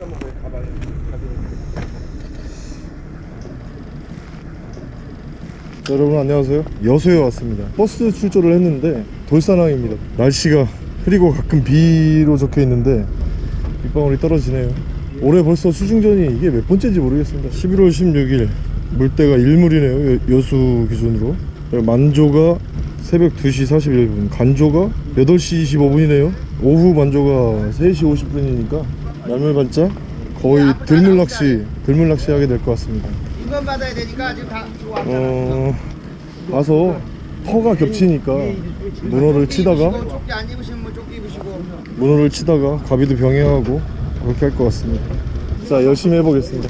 자, 여러분 안녕하세요. 여수에 왔습니다. 버스 출조를 했는데 돌산항입니다. 날씨가 흐리고 가끔 비로 적혀 있는데 빗방울이 떨어지네요. 올해 벌써 수중전이 이게 몇 번째인지 모르겠습니다. 11월 16일 물때가 1물이네요 여, 여수 기준으로. 만조가 새벽 2시 41분 간조가 8시 25분이네요. 오후 만조가 3시 50분이니까 날물반짝 거의 들물낚시 들물낚시 하게 될 것 같습니다 인건 받아야 되니까 지금 다. 어 와서 터가 겹치니까 문어를 치다가 입으시고, 조끼 안 입으시면 뭐 조끼 입으시고. 문어를 치다가 가비도 병행하고 그렇게 할 것 같습니다 자 열심히 해보겠습니다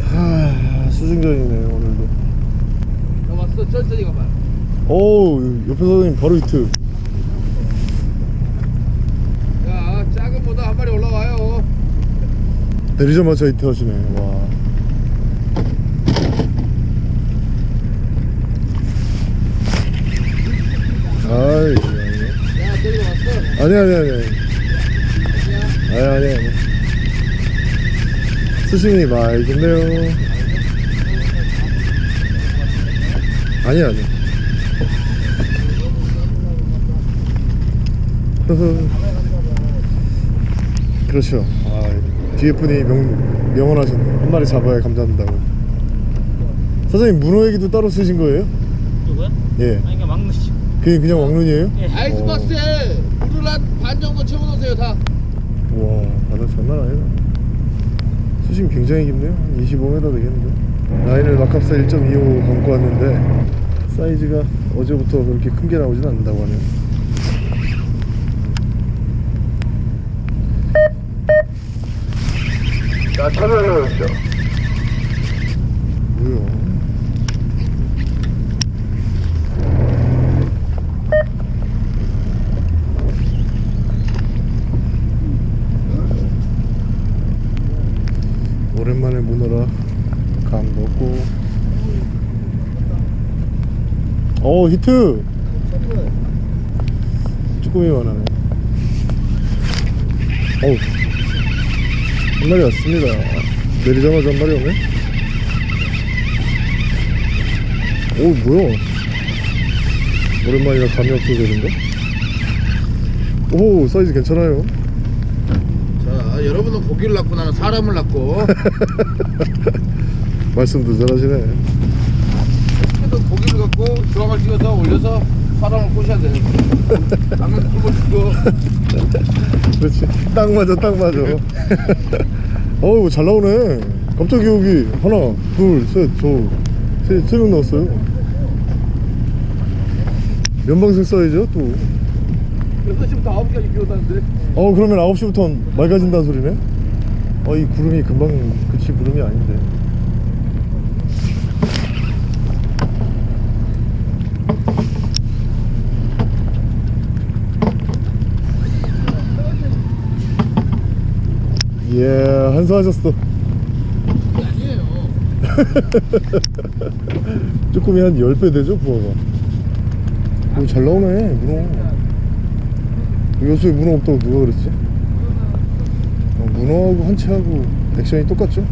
하 수중전이네요 오늘도 왔어 천천히 가봐. 어우 옆에 사장님 바로 히트 야 작은 보다 한 마리 올라와요. 내리자마자 하시네. 와. 아이. 아니 아니 아니 아니. 아니 아니 수심이 많이 좋네요. 아니 아니. 그렇죠. 아, 뒤에 분이 명, 명언하셨네 한 마리 잡아야 감자한다고. 사장님 문어 얘기도 따로 쓰신 거예요? 누구야? 예. 아니 그냥 막무시 그게 그냥 왕눈이에요? 아이스박스에 물을 한 반 정도 채워놓으세요 다. 와 바다 장난 아니다 수심 굉장히 깊네요. 한 25m 되겠는데. 라인을 막합사 1.25 감고 왔는데 사이즈가 어제부터 그렇게 큰 게 나오진 않는다고 하네요 자, 찾아내십시오. 뭐야? 오랜만에 문어라 감 넣고. 어 히트! 쭈꾸미 원하네. 어우 한 마리 왔습니다. 내리자마자 한 마리 오네? 오 뭐야? 오랜만이라 감이 없어지는데 오 사이즈 괜찮아요. 자 여러분은 고기를 낳고 나는 사람을 낳고. 말씀도 잘하시네. 그래도 고기를 갖고 주황을 찍어서 올려서 사람을 꼬셔야 돼. 나는 굶어 죽고. 그렇지. 딱 맞아 딱 맞아 어우 잘 나오네. 깜짝이야 여기 하나 둘셋저세 명 나왔어요. 연방색 사이즈야 또 6시부터 9시까지 비 온다는데. 어 그러면 9시부터 맑아진다는 소리네? 아이 구름이 금방 그치 구름이 아닌데 예 한수하셨어 아니에요. 쭈꾸미 한 10배 되죠 부하가 오, 잘 나오네 문어 여수에 문어 없다고 누가 그랬지? 어, 문어하고 한치하고 액션이 똑같죠?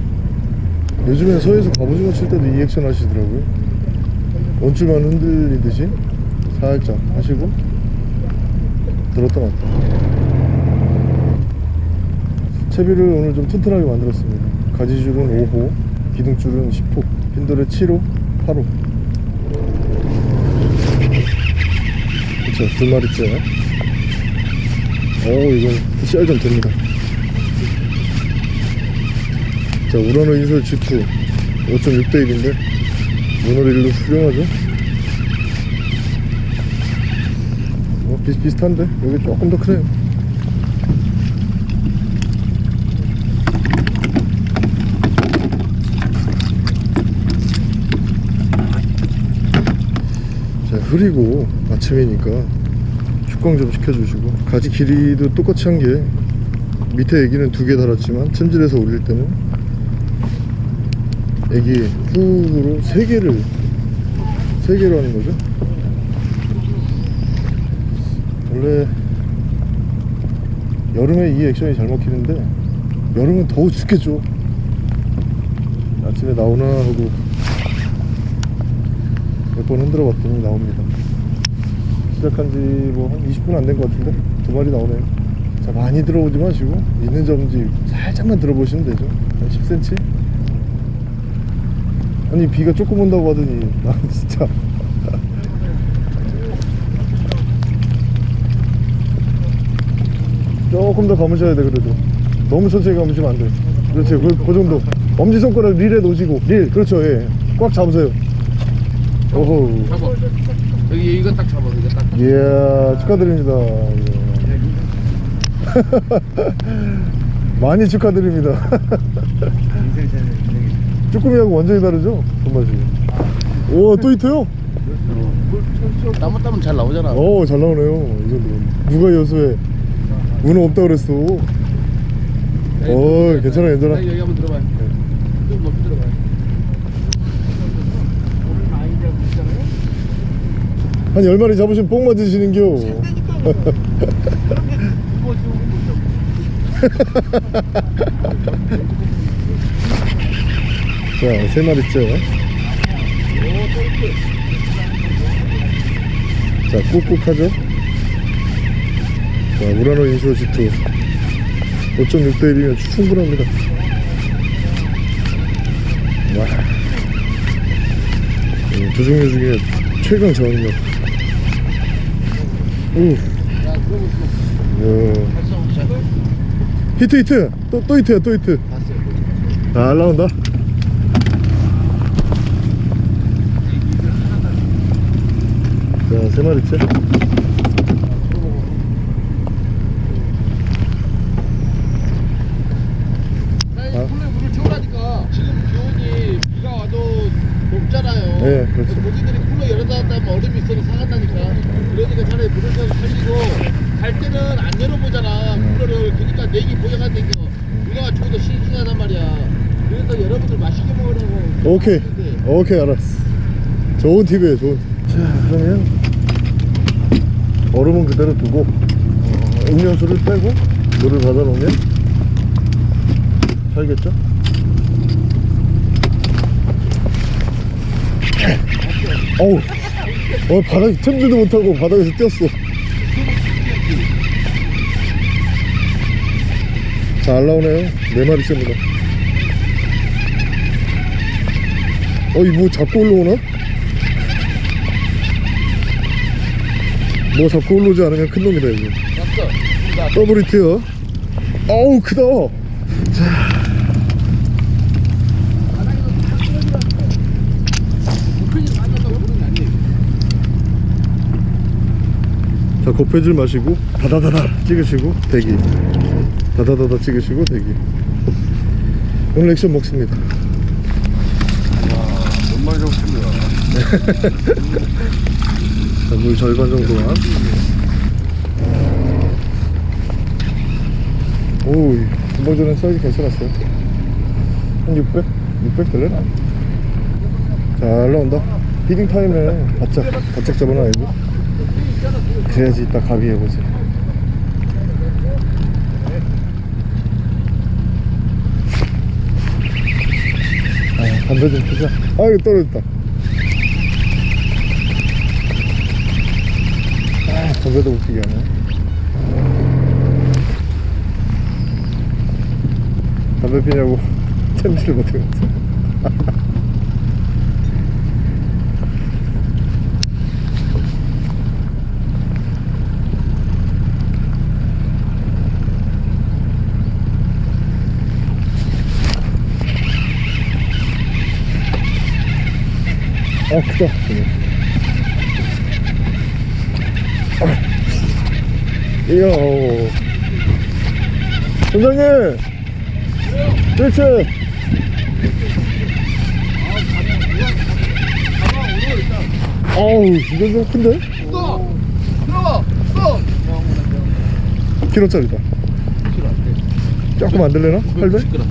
요즘엔 서해에서 갑오징어 칠 때도 이 액션 하시더라고요 원줄만 흔들리듯이 살짝 하시고 들었다 놨다 채비를 오늘 좀 튼튼하게 만들었습니다. 가지줄은 5호 기둥줄은 10호 핀돌에 7호 8호. 그쵸? 두 마리째. 오 이건 씨알 좀 됩니다. 자 우라노 인솔 G2 5.6대 1인데 모노릴도 훌륭하죠? 어, 비슷비슷한데? 여기 조금 더 크네요 자 흐리고 아침이니까 축광 좀 시켜주시고. 가지 길이도 똑같이 한 게 밑에 애기는 두 개 달았지만 챔질해서 올릴 때는 애기 훅으로 세 개를 세 개로 하는 거죠? 원래 여름에 이 액션이 잘 먹히는데 여름은 더워 죽겠죠. 아침에 나오나 하고 몇 번 흔들어 봤더니 나옵니다. 시작한 지 뭐 한 20분 안 된 것 같은데? 두 마리 나오네요. 자 많이 들어오지 마시고 있는 점지 살짝만 들어보시면 되죠. 한 10cm 아니 비가 조금 온다고 하더니 나 진짜. 조금 더 감으셔야 돼 그래도. 너무 천천히 감으시면 안돼 그렇지 그, 그 정도. 엄지손가락 릴에 놓으시고 릴. 그렇죠 예 꽉 잡으세요 오호 잡아. 여기 이거 딱 잡아. 이거 딱. 이야 축하드립니다 예. 많이 축하드립니다 쭈꾸미하고 완전히 다르죠 손맛이 오또 히트요? 나무 따면 잘 나오잖아. 어 잘 나오네요 이 정도면 누가 여수에 문어 없다 그랬어 어 괜찮아 괜찮아 여기 한번 들어봐요. 좀 높이 들어봐요. 오늘 많이 잡고 있잖아요. 한 10마리 잡으시면 뽕 맞으시는겨 이거 지금 자, 세 마리째. 자, 꾹꾹하죠? 자, 우라노 인슈어 G2. 5.6대 1이면 충분합니다. 와. 음, 두 종류 중에 최강 저항력. 발성 자. 히트, 히트! 또, 또 히트야, 또 히트. 봤어요. 잘 나온다. 자, 세 마리째. 아니, 아. 원래 물을 채우라니까 지금 기온이 비가 와도 높잖아요. 네, 그렇죠. 고기들이 쿨러 열어놨다 하면 얼음이 있어서 상한다니까. 그러니까 차라리 물을 좀 살리고 갈 때는 안 열어보잖아. 음. 쿨러를 그러니까 내기 보장한다니까. 우리가 죽어도 싱싱하단 말이야. 그래서 여러분들 맛있게 먹으라고. 오케이. 오케이, 알았어. 좋은 팁이에요, 좋은 팁. 자, 그러면 얼음은 그대로 두고 어, 음료수를 빼고 물을 받아 놓으면 살겠죠? 어우, 어, 바닥에 챔질도 못하고 바닥에서 뛰었어. 잘 나오네요. 네 마리째입니다. 어이 뭐 잡고 올라오나? 뭐 잡고 올라오지 않으면 큰 놈이다 이거 히트야 어우 크다 고필이 많이 한다고 그러는 게 아니에요. 자 고패질 마시고 다다다다 찍으시고 대기. 다다다다 찍으시고 대기. 오늘 액션 먹습니다. 몇 마리 잡습니다. 자, 물 절반 정도만 오우 금방 전에 사이즈 괜찮았어요? 한 600? 600 될래나? 잘 나온다. 히딩 타임에 바짝 바짝 잡아놔야지 그래야지 이따 가비 해보지. 아 담배 좀 피자. 아이고 떨어졌다. 아 담배도 못 피게 하네. 담배 피냐고. 챔질을 못해갔어 아 크다 아. 이야 오. 선장님 일체 어우 이건 좀 큰데? 또! 들어와! 또! 키로짜리다 조금 안 들려나? 800? 시끄러.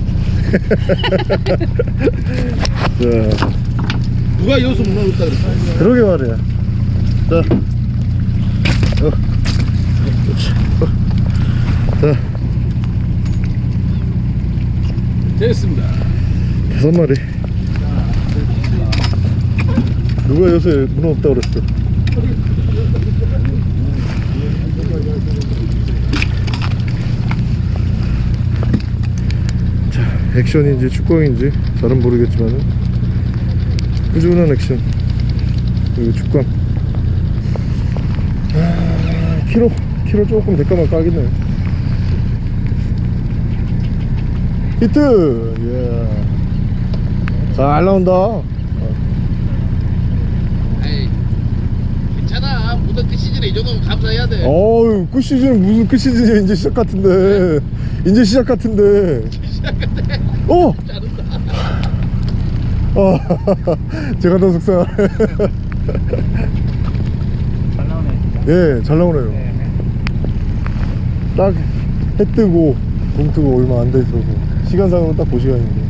자 누가 여기서 문어 없다 그랬어? 그러게 말이야. 자. 어. 그렇지. 어. 자. 됐습니다. 다섯 마리. 누가 요새 문어 없다 그랬어? 자, 액션인지 축구인지 잘은 모르겠지만은 꾸준한 액션. 그리고 축광 아, 키로 키로 조금 대가만 까겠네요 히트! 예. 잘 나온다. 에이, 괜찮아. 무덤 끝 시즌에 이 정도면 감사해야 돼. 어우 끝 시즌 무슨 끝 시즌이야. 이제 시작 같은데. 이제 시작 같은데. 어! 자른다. 아, 제가 더 속상하네 잘 나오네. 예, 잘 나오네요. 딱해 뜨고 동 뜨고 얼마 안돼 있어서 시간상으로 딱그 시간인데.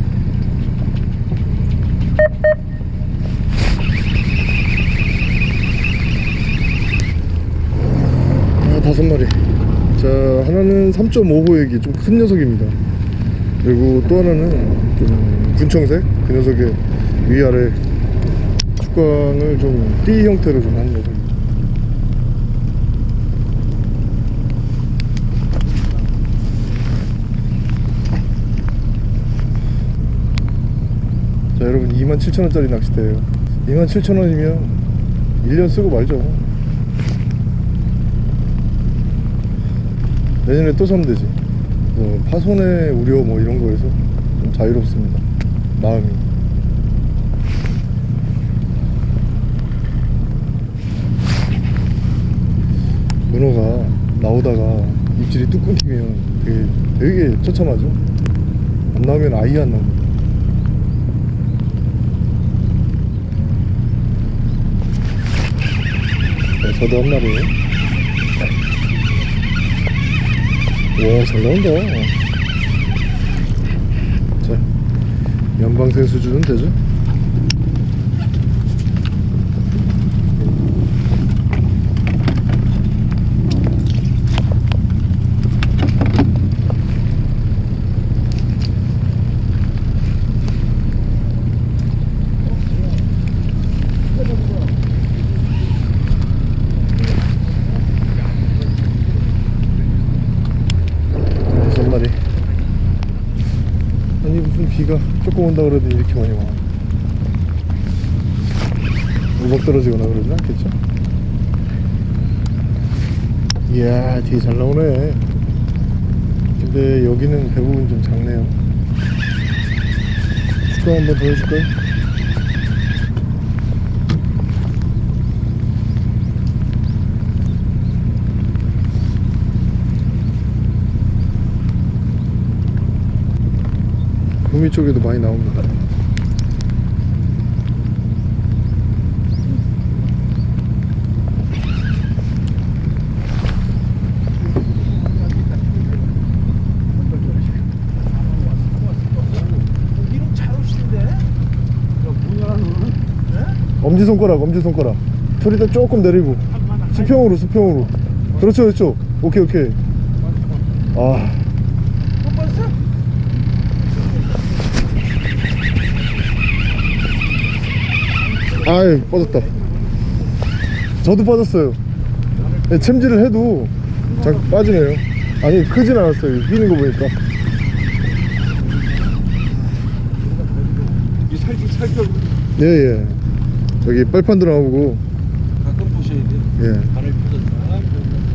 아 다섯 마리. 자 하나는 3.5호액이 좀 큰 녀석입니다. 그리고 또 하나는 좀 군청색? 그 녀석의 위아래 축광을 좀띠 형태로 좀 하는 녀석입니다 자 여러분 27,000원짜리 낚싯대예요. 27,000원이면 1년 쓰고 말죠. 내년에 또 사면 되지. 뭐 파손의 우려 뭐 이런 거에서 좀 자유롭습니다. 마음이 문어가 나오다가 입질이 뚝 끊기면 되게, 되게 처참하죠? 안 나오면 아예 안 나옵니다. 자, 저도 한 마리. 와잘 나온다. 자 연방생 수준은 되죠 다섯 마리 아니 무슨 비가 조금 온다 그러더니 이렇게 많이 와 우박 떨어지거나 그러진 않겠죠? 이야 되게 잘 나오네 근데 여기는 대부분 좀 작네요 축구 한번 더 해줄까요? 구미 쪽에도 많이 나옵니다? 엄지손가락 엄지손가락. 소리도 조금 내리고. 수평으로 수평으로. 그렇죠 그렇죠. 오케이 오케이. 아 못 봤어? 아이 빠졌다. 저도 빠졌어요. 네, 챔질을 해도 자 빠지네요. 아니 크진 않았어요. 휘는 거 보니까. 이 살기 살격 예예. 여기 빨판도 나오고. 가끔 보셔야 돼. 예.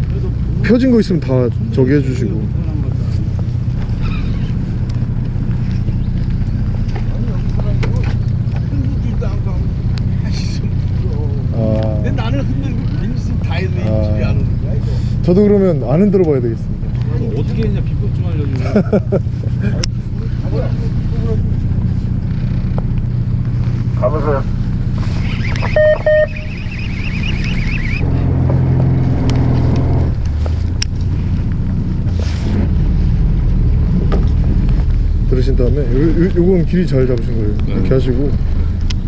그래도 펴진 거 있으면 다 저기 해주시고 편한 거다. 아니 여기 사람도 흔들지도 않고 하면 다시 좀 부러워. 아 근데 나는 흔들고 민심 다 해도 아. 저도 그러면 안 흔들어 봐야 되겠습니다 어떻게 했냐 비법 좀 알려줘. 가보세요 들으신 다음에 요, 요, 요건 길이 잘 잡으신 거예요 이렇게 네. 하시고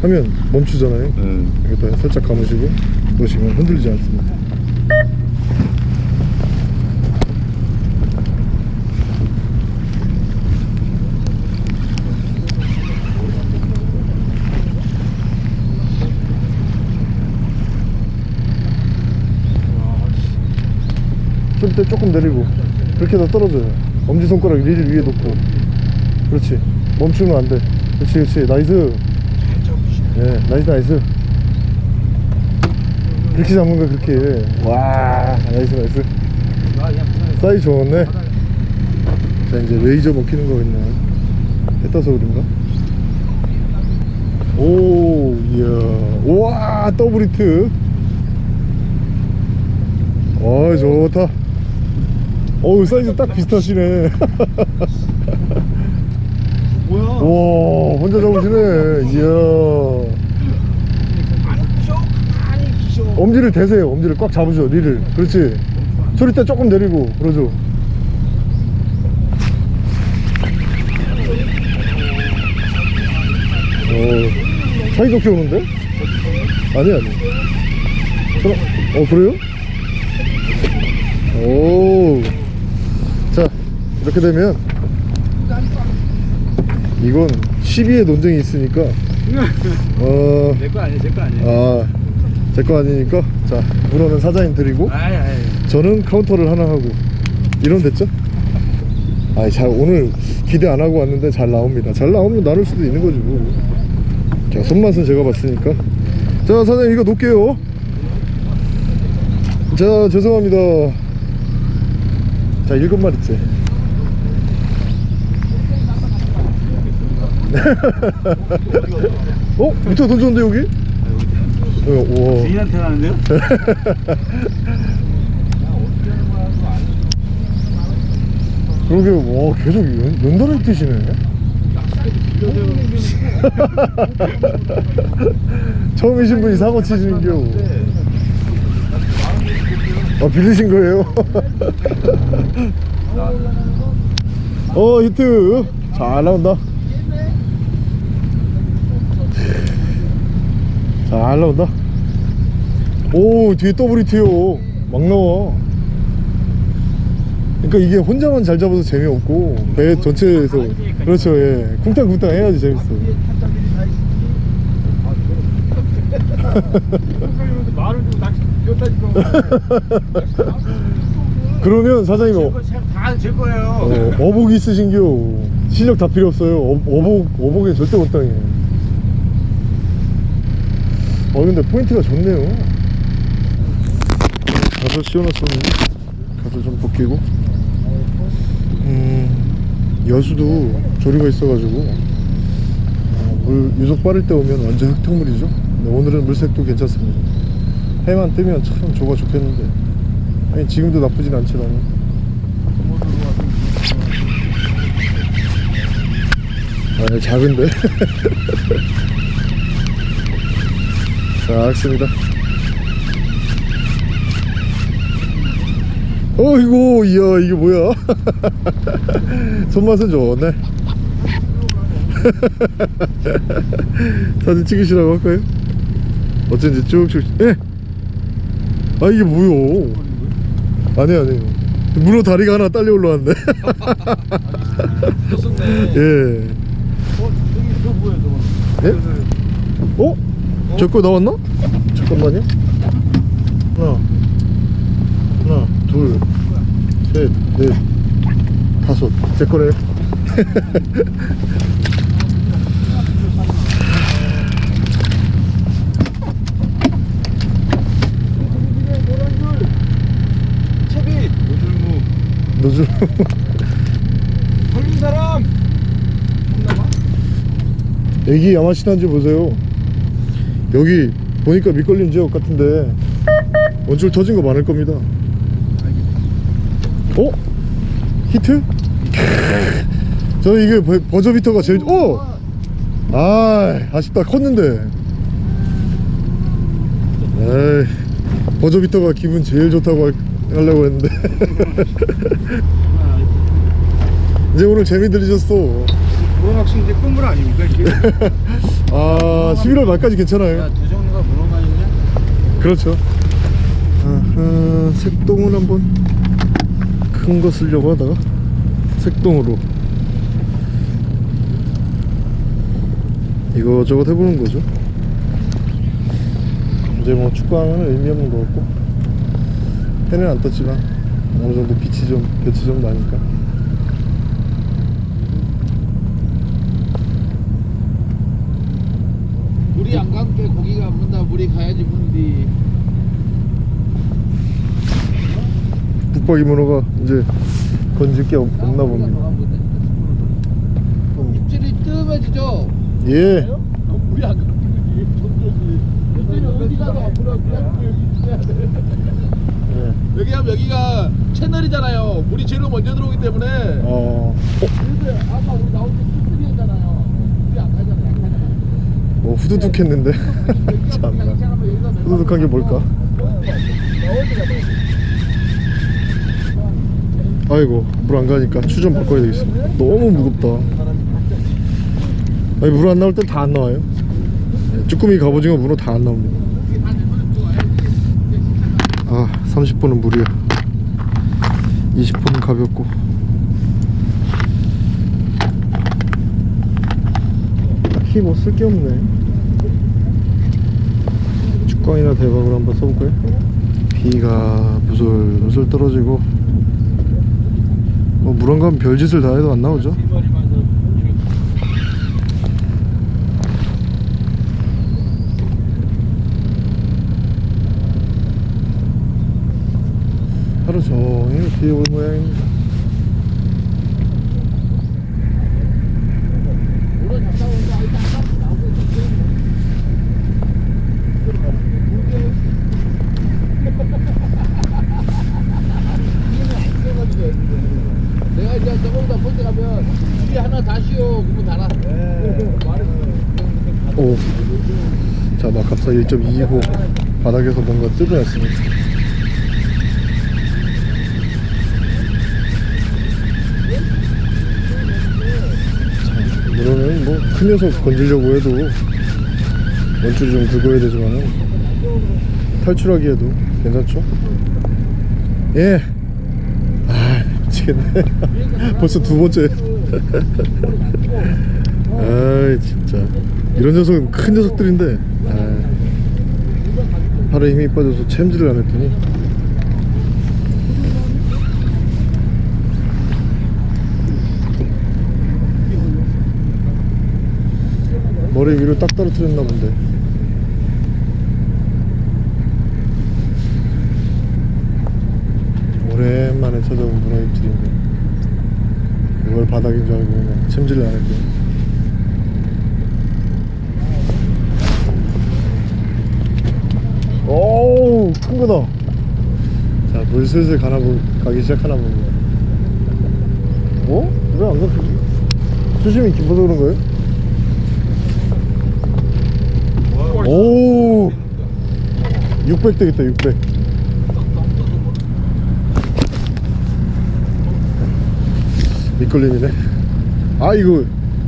하면 멈추잖아요 네. 이것도 살짝 감으시고 놓으시면 흔들리지 않습니다 때 조금 내리고 그렇게 더 떨어져요. 엄지손가락 릴 위에 놓고. 그렇지. 멈추면 안돼. 그렇지 그렇지. nice. 예 nice nice. 그렇게 잡는 거야 그렇게. 와 nice nice. 사이즈 좋았네. 자 이제 레이저 먹히는 거 있네. 해 떠서 그런가? 오 이야. 우와 더블 히트. 어 좋다 어우 사이즈 딱 비슷하시네. 뭐야? 와 혼자 잡으시네. 이야. 엄지를 대세요. 엄지를 꽉 잡으죠 리를. 그렇지? 소리 때 조금 내리고 그러죠? 어 사이좋게 오는데? 아니 아니. 그럼, 어 그래요? 오자 이렇게 되면 이건 12의 논쟁이 있으니까 어 내거 아니야, 제거 아니야. 아, 제 거 아니니까 자 문어는 사장님 드리고 아이, 아이. 저는 카운터를 하나 하고. 이런 됐죠? 아이 잘 오늘 기대 안 하고 왔는데 잘 나옵니다. 잘 나오면 나눌 수도 있는 거지 뭐자 손맛은 제가 봤으니까. 자 사장님 이거 놓을게요. 자 죄송합니다. 자 일곱 마리째 어? 밑에 던졌는데 여기? 어, 우와 주인한테 가는데요? 그러게 와 계속 연, 연달아 뜨시네 처음이신 분이 사고 치시는겨 아 빌리신 거예요? 어 히트 잘 나온다 잘 나온다? 오 뒤에 더블 히트요 막 나와. 그러니까 이게 혼자만 잘 잡아도 재미없고 배 전체에서. 그렇죠 예. 쿵탕쿵탕 해야지 재밌어. 뛰었다니까. 그러면 사장님 어, 다제 거예요. 어, 어복 있으신겨. 실력 다 필요 없어요. 어, 어복 어복에 절대 못 당해 어 근데 포인트가 좋네요. 가서 씌워놨었는데? 가서 좀 벗기고? 음 여수도 조류가 있어가지고. 어, 물 유속 빠를 때 오면 완전 흙탕물이죠? 오늘은 물색도 괜찮습니다. 해만 뜨면 참 조가 좋겠는데. 아니 지금도 나쁘진 않지만. 아 작은데 자 알겠습니다 어이구 이야 이게 뭐야 손맛은 좋네 사진 찍으시라고 할까요? 어쩐지 쭉쭉 예! 아 이게 뭐요 아니 아니 문어 다리가 하나 딸려 올라왔네 예 어. 예? 어? 저거 나왔나? 잠깐만요 하나 하나 둘셋넷 다섯 제. 노즐 걸린 사람. 애기 야마시나인지 보세요 여기 보니까 밑걸림 지역 같은데 원줄 터진 거 많을 겁니다 어? 히트? 저는 이게 버- 버저비터가 제일 어! 아 아쉽다 컸는데 에이 버저비터가 기분 제일 좋다고 할- 하려고 했는데 이제 오늘 재미 들리셨어 문어낚시 이제 끝물 아닙니까, 이게? 아 11월 말까지 괜찮아요. 두 종류가 있냐? 그렇죠. 아하, 색동을 한번 큰 거 쓰려고 하다가 색동으로. 이거저것 해보는 거죠. 이제 뭐 축구하면 의미 없는 거 같고. 해는 안 떴지만 어느 정도 빛이 좀 빛이 좀 나니까 물이 안 감게 고기가 안 문다 물이 가야지 문디. 북박이 문어가 이제 건질 게 없, 없나 봅니다. 입질이 뜸해지죠? 예. 물이 안 입질이. 어디 그냥 여기 있어야 돼. 예. 여기 하면 여기가 채널이잖아요. 물이 제일 먼저 들어오기 때문에. 어, 그래서 아까 우리 나올 때 뚜쓰리였잖아요 물이 안 가잖아요 약하잖아요 뭐 후두둑했는데. 참나. 후두둑한 게 뭘까? 아이고 물 안 가니까 추좀 바꿔야 되겠어 너무 무겁다. 아니 물 안 나올 땐 다 안 나와요? 네, 쭈꾸미 갑오징어 문어 다 안 나옵니다. 아 30분은 물이야. 20분은 가볍고 딱히 뭐 쓸 게 없네. 축광이나 대박으로 한번 써볼까요? 비가 무솔무솔 떨어지고. 뭐 물안 가면 별짓을 다 해도 안 나오죠. 하루 종일 비 올 모양입니다 1.25 바닥에서 뭔가 뜯어냈습니다. 물어는 뭐큰 녀석 건지려고 해도 원줄 좀 긁어야 되지만 탈출하기에도 괜찮죠? 예! 아 미치겠네. 벌써 두 번째. 아이 진짜. 이런 녀석은 큰 녀석들인데. 팔에 힘이 빠져서 챔질을 안 했더니. 머리 위로 딱 떨어뜨렸나 본데. 오랜만에 찾아온 문어 입질인데. 이걸 바닥인 줄 알고 그냥 챔질을 안 했더니 오우 큰 거다 자물 슬슬 가나 보, 가기 시작하나 봅니다 어? 왜 안 가지? 수심이 깊어서 그런 거예요? 오 600 되겠다 600 밑걸림이네 아 이거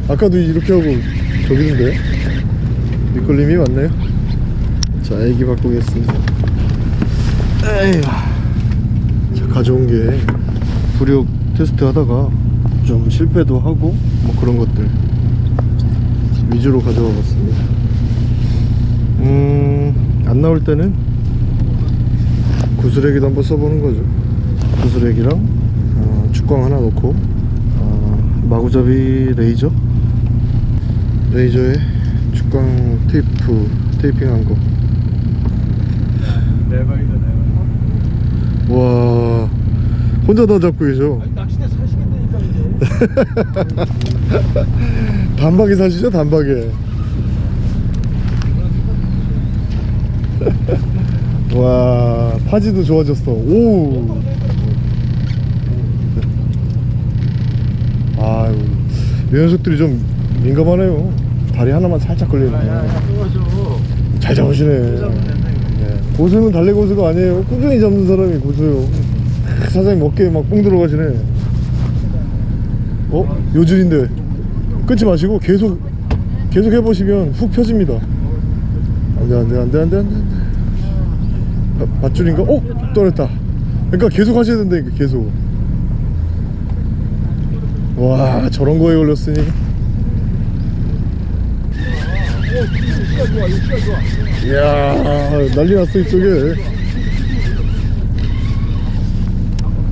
아까도 이렇게 하고 저기는데 밑걸림이 맞나요? 자 애기 바꾸겠습니다. 에이 자 가져온 게 부력 테스트 하다가 좀 실패도 하고 뭐 그런 것들 위주로 가져와 봤습니다. 음안 나올 때는 구슬레기도 한번 써보는 거죠. 구슬레기랑 어, 축광 하나 놓고 어, 마구잡이 레이저? 레이저에 축광 테이프 테이핑한 거 대박이다 대박 와 혼자 다 잡고 계셔. 낚시대 사시겠다니까 이제 단박에 사시죠 단박에. 와 파지도 좋아졌어. 오 아유 이 녀석들이 좀 민감하네요. 다리 하나만 살짝 야야 뽑아줘. 잘 잡으시네. 네. 고수는 달래 고수가 아니에요. 꾸준히 잡는 사람이 고수요. 사장님 어깨에 막 뽕 들어가시네. 어? 요줄인데 끊지 마시고 계속 계속 해보시면 훅 펴집니다. 안돼 안돼 안돼 안돼 안돼 아, 밧줄인가? 어? 떨었다. 그러니까 계속 하셔야 된다니까 계속. 와 저런 거에 걸렸으니 이야 난리 났어 이쪽에.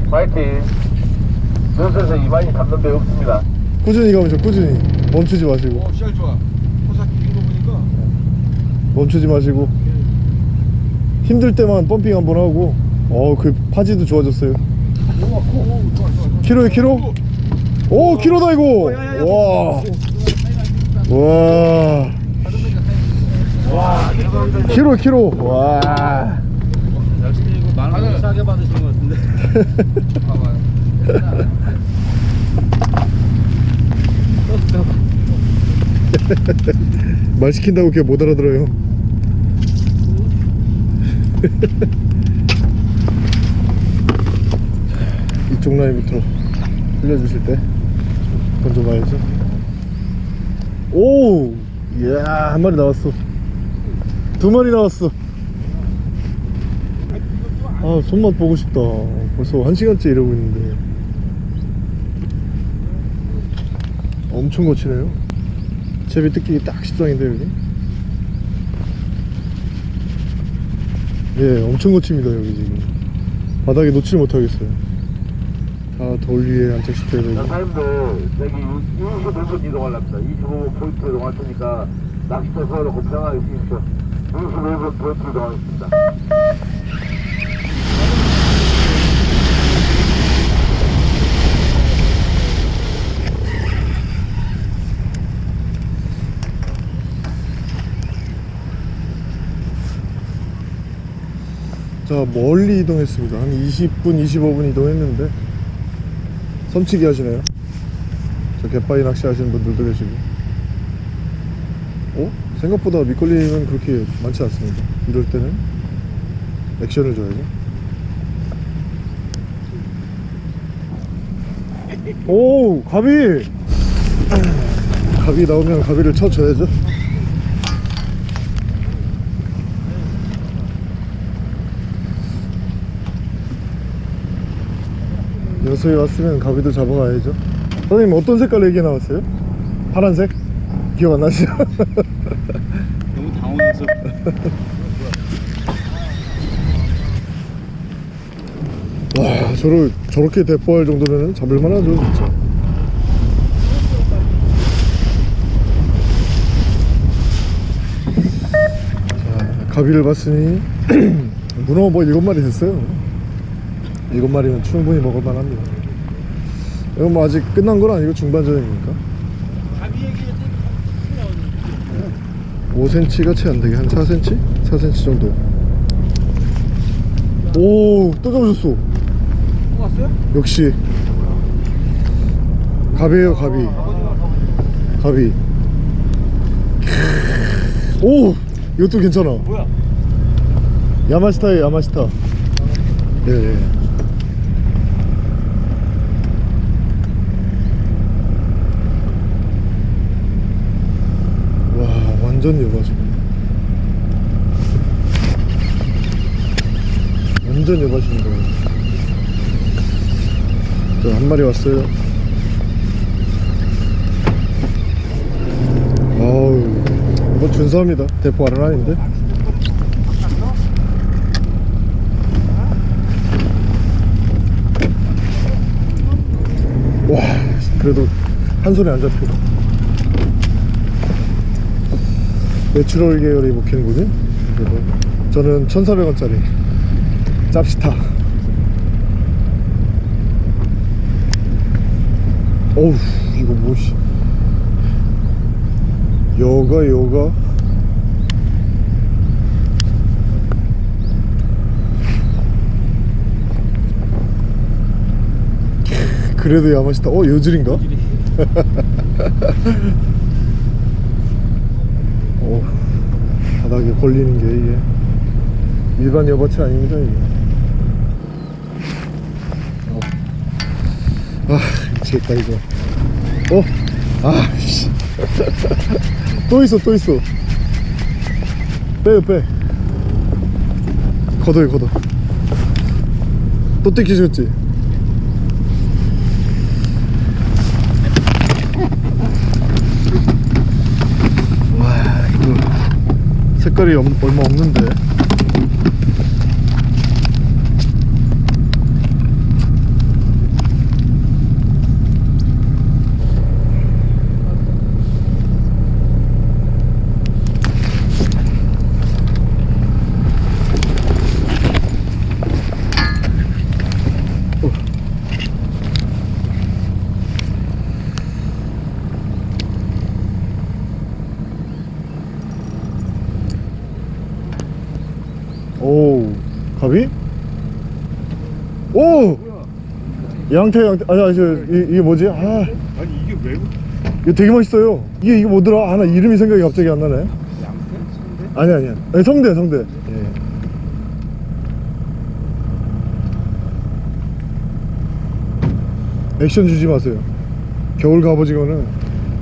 파이팅. 연수에서 이만희 잡는 데 없습니다. 꾸준히 가면 죠 꾸준히. 멈추지 마시고. 어 시작 좋아. 호사 긴거 보니까. 멈추지 마시고. 힘들 때만 펌핑 한번 하고. 어그 파지도 좋아졌어요. 오, 좋아 좋아 키로에 키로? 오 키로다 이거. 와와 와 키로 키로. 와. 역시 이거 만원 싸게 받으신 것 같은데 말 시킨다고 걔 못 알아들어요. 이쪽 라인부터 흘려주실 때 던져봐야죠. 오! 이야 한 마리 나왔어 두 마리 나왔어. 아 손맛 보고 싶다. 벌써 한 시간째 이러고 있는데. 엄청 거치네요. 제비 뜯기기 딱 십상인데 여기? 예 엄청 거칩니다 여기 지금. 바닥에 놓질 못하겠어요. 다 돌 위에 안착시켜야 되고. 사장님들 여기 25분 이동하랍니다. 25분 포인트 이동할 테니까 낚시터 서로 편하게 쓰십시오. 25분 포인트 이동하겠습니다. 자 멀리 이동했습니다 한 20분 25분 이동했는데 섬치기 하시네요 저 갯바위 낚시 하시는 분들도 계시고 어? 생각보다 밑걸림은 그렇게 많지 않습니다 이럴 때는 액션을 줘야죠 오 가비 가비 나오면 가비를 쳐줘야죠 여수에 왔으면 가비도 잡아가야죠 선생님 어떤 색깔 얘기 나왔어요? 파란색? 기억 안 나시죠? 와 저를 저렇게 대포할 정도면 잡을만 하죠 진짜. 자 가비를 봤으니 문어 뭐 일곱 마리 됐어요. 일곱 마리면 충분히 먹을만 합니다. 이건 뭐 아직 끝난 건 아니고 중반전입니까? 5cm가 채 안되게 한 4cm? 4cm 정도 오 또 잡으셨어 또 왔어요? 역시 갑이에요 갑이 갑이 오 이것도 괜찮아 뭐야? 야마시타에 야마시타 예, 예. 와 완전 여바죠 완전 여바십니다 자한 마리 왔어요. 아우 이거 준수합니다. 대포 알은 아닌데? 와 그래도 한 손에 안 잡혀 natural 계열이 먹히는군요. 그래도 저는 1400원짜리 짭시타. 어우 이거 뭐시 여가 여가. 그래도 야마시타. 어 여질인가? 어 바닥에 걸리는 게 이게 일반 여바치 아닙니다 이게 어. 아 미치겠다 이거 어? 아 씨. 또 있어 또 있어 빼요 빼 걷어요 걷어 또 뜯기셨지? 와 이거 색깔이 엄- 얼마 없는데 가비? 오! 양태 양태 아니 아니 저, 이, 게 뭐지? 아 아니 이게 왜? 그- 이거 되게 맛있어요 이게 이게 뭐더라? 하나 아, 이름이 생각이 갑자기 안 나네 양태? 성대? 아니 아니야 아니 성대 성대 예. 예. 액션 주지 마세요 겨울 갑오징어는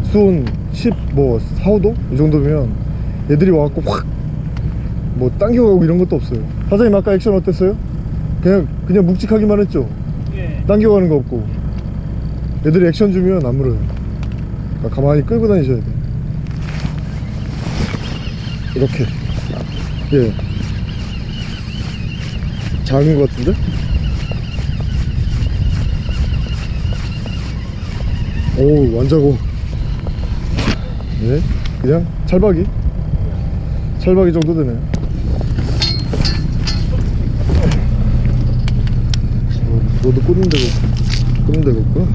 수온 10뭐 4, 5도? 이 정도면 얘들이 와갖고 확 뭐 당겨가고 이런 것도 없어요. 사장님 아까 액션 어땠어요? 그냥 그냥 묵직하기만 했죠? 예. 당겨가는 거 없고. 애들이 액션 주면 안 물어요. 그러니까 가만히 끌고 다니셔야 돼 이렇게. 예. 작은 거 같은데? 오 완자고. 네. 그냥 찰박이. 찰박이 정도 되네 어, 너도 꽂는 데가 없- 꽂는 데가 없구나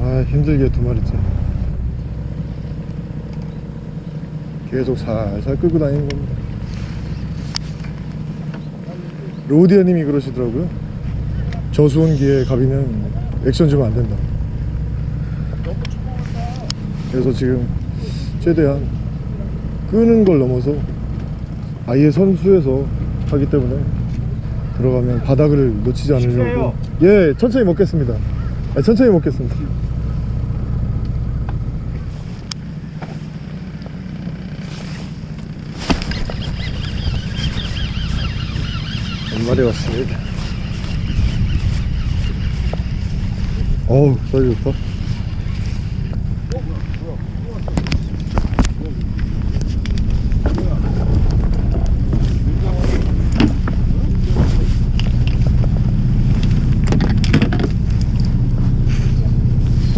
아 힘들게 두 마리째. 계속 살살 끌고 다니는 겁니다 로디아님이 그러시더라고요. 저수온기에 가비는 액션 주면 안 된다. 그래서 지금 최대한 끄는 걸 넘어서 아예 선수에서 하기 때문에 들어가면 바닥을 놓치지 않으려고. 예 천천히 먹겠습니다. 아, 천천히 먹겠습니다 왔습니다. 어우 사이즈 좋다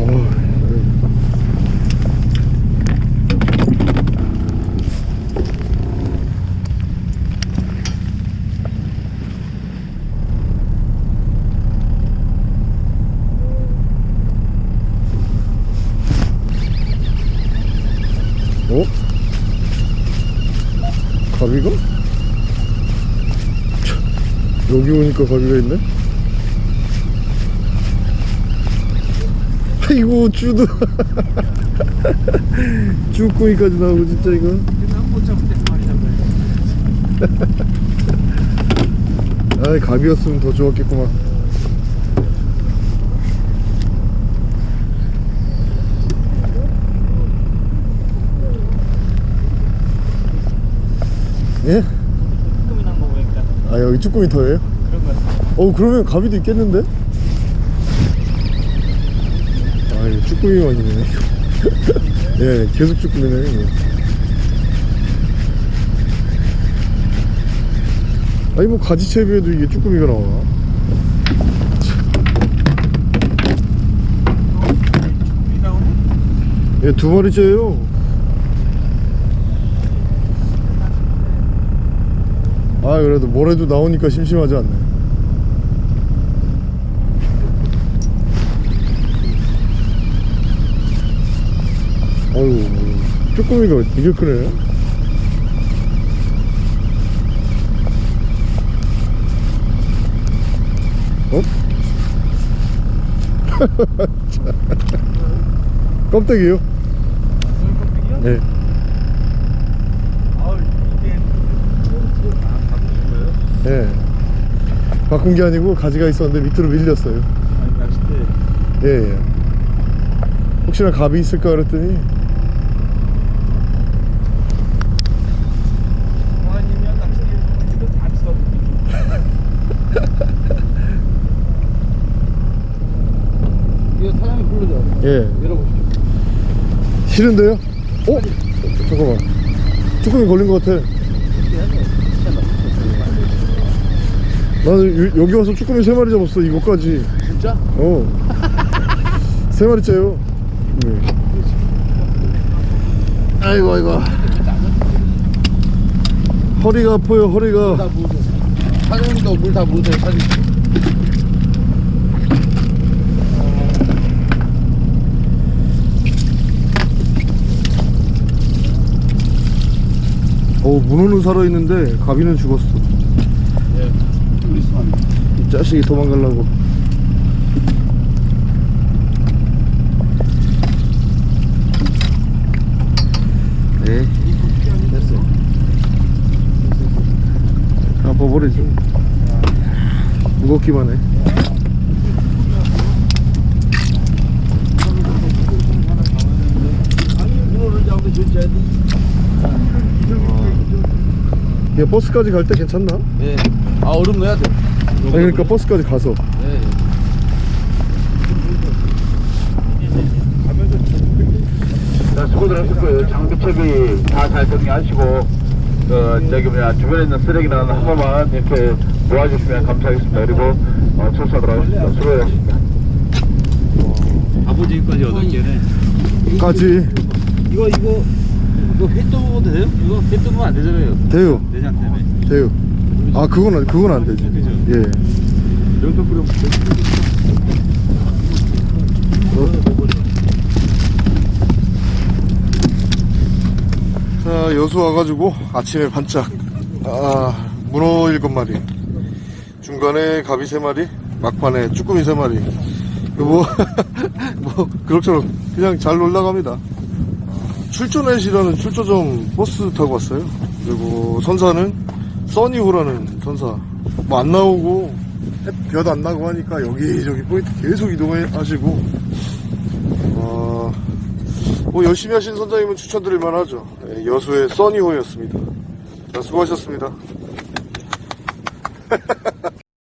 어우 사이즈 좋다 어? 가비가? 오니까 가비가 있네? 아이고 쭈도 쭈꾸미까지 나오고 진짜 이거 아이 가비였으면 더 좋았겠구만 예? 조금이나 먹으니까 아 여기 쭈꾸미 터예요? 어 그러면 가비도 있겠는데? 아 이거 쭈꾸미만이네 예 계속 쭈꾸미네 이거 아니 뭐 가지채비에도 이게 쭈꾸미가 나와? 예두 마리째예요 아 그래도 뭐래도 나오니까 심심하지 않네 어휴 쭈꾸미가 되게 크네 어? 껍데기요? 네 이게 아 거예요? 예. 바꾼 게 아니고 가지가 있었는데 밑으로 밀렸어요. 아니 낚싯대 예, 예. 혹시나 갑이 있을까 그랬더니 아니면 낚싯대 이거 다 써. 이거 사장님 불러줘 예. 열어보시죠 싫은데요? 어? 잠깐만. 쭈꾸미 걸린 것 같아. 나는 여- 여기 와서 쭈꾸미 세 마리 잡았어. 이거까지. 진짜? 어. 세 마리째요. 네. 아이고 아이고. 허리가 아파요. 허리가. 나 뭐. 사장님도 물다 부으세요 사장님 어 문어는 살아있는데 가비는 죽었어. 예. 이 자식이 도망가려고. 네. 됐어요 아빠버리지. 무겁기만 해 아니 문어를 잡고 진짜 야 버스까지 갈 때 괜찮나? 예. 아 얼음 넣어야 돼 아니 그러니까 버스까지 가서 예. 자, 수고들 하실 거예요. 장비 채비 다잘 정리하시고, 어, 저기 뭐냐, 주변에 있는 쓰레기는 한 번만 이렇게 모아주시면 감사하겠습니다. 그리고, 어, 출사하도록 하겠습니다. 수고하셨습니다. 아버지까지 여덟 개네 까지 이거 이거 이거 회 떠먹어도 돼요? 이거 회 떠먹으면 안 되잖아요. 돼요. 내장 때문에. 돼요. 아 그건 안- 그건 안 되지. 그죠? 예. 명도 뿌려 자 여수 와가지고 아침에 반짝. 아 문어 일곱 마리. 중간에 가비 세 마리 막판에 쭈꾸미 세 마리. 뭐, 뭐 그럭저럭 그냥 잘 놀러갑니다 출조 넷이라는 출조점 버스 타고 왔어요 그리고 선사는 써니호라는 선사 뭐 안 나오고 볕 안 나고 하니까 여기저기 포인트 계속 이동하시고 어, 뭐 열심히 하신 선장님은 추천드릴 만 하죠. 예, 여수의 써니호였습니다. 자, 수고하셨습니다.